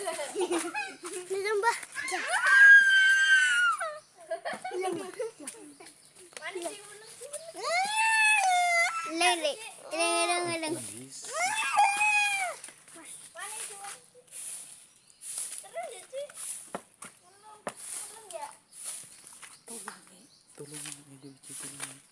Belum, Mbak. Belum, Lele, lele, lele. Tolong, tolong, tolong.